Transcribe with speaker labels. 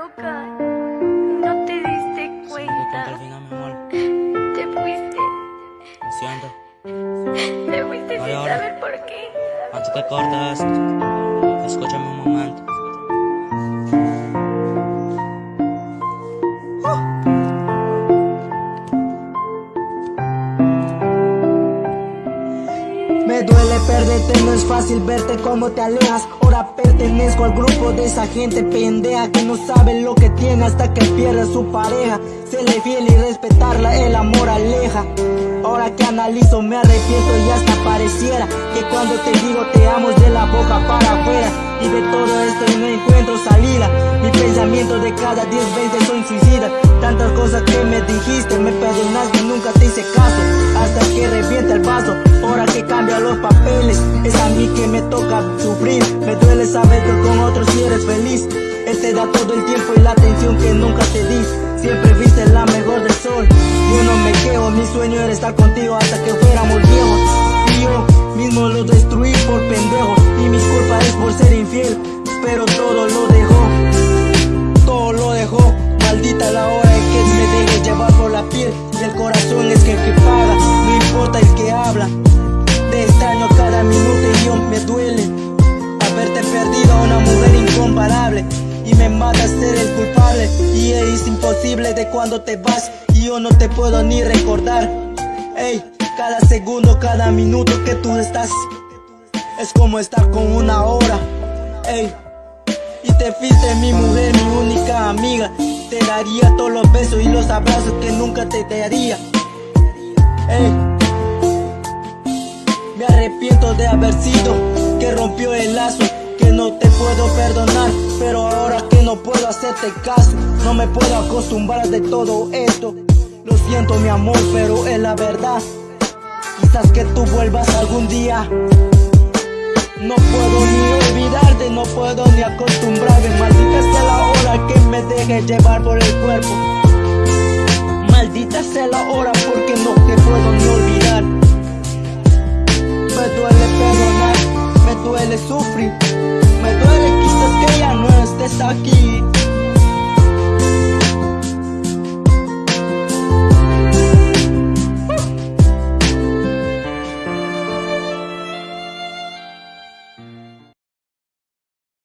Speaker 1: loca. No te diste cuenta.
Speaker 2: al final, mi amor.
Speaker 1: Te fuiste.
Speaker 2: Lo siento.
Speaker 1: Te fuiste sin saber por qué.
Speaker 2: Antes que cortes escúchame un momento.
Speaker 3: Duele perderte, no es fácil verte como te alejas. Ahora pertenezco al grupo de esa gente pendeja Que no sabe lo que tiene hasta que pierde su pareja. Serle fiel y respetarla, el amor aleja. Ahora que analizo me arrepiento y hasta pareciera Que cuando te digo te amo es de la boca para afuera. Y de todo esto no encuentro salida. Mi pensamiento de cada 10 veces soy suicida Tantas cosas que me dijiste, me perdonaste, nunca te hice caso Hasta que revienta el vaso, ahora que cambia los papeles Es a mí que me toca sufrir Me duele saber que con otros si eres feliz Él te da todo el tiempo y la atención que nunca te di Siempre viste la mejor del sol Yo no me quejo, mi sueño era estar contigo hasta que fuéramos viejos Y me mata ser el culpable. Y es imposible de cuando te vas. Y yo no te puedo ni recordar. Ey, cada segundo, cada minuto que tú estás Es como estar con una hora. Ey y te fuiste mi mujer, mi única amiga. Te daría todos los besos y los abrazos que nunca te daría. Ey. Me arrepiento de haber sido que rompió el lazo puedo perdonar, pero ahora que no puedo hacerte caso, no me puedo acostumbrar de todo esto. Lo siento mi amor, pero es la verdad. Quizás que tú vuelvas algún día. No puedo ni olvidarte, no puedo ni acostumbrarme. Maldita sea la hora que me deje llevar por el cuerpo. Maldita sea la hora porque no te puedo ni olvidar. aquí